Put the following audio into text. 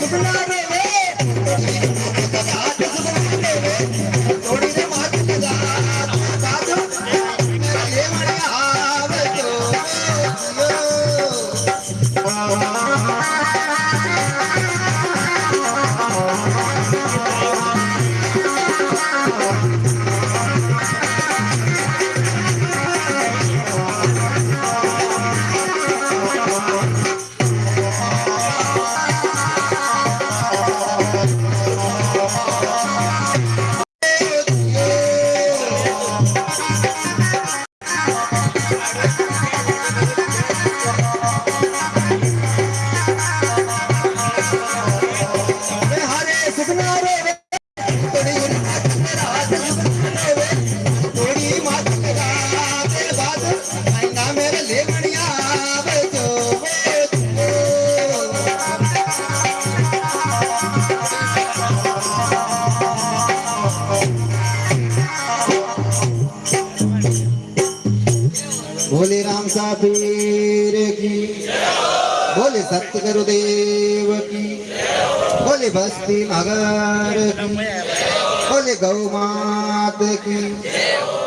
The banana. भोले तो, तो। राम साबीर की भोले सतगुरुदेव की भोले बस्ती मगर की भोले गौ मात की।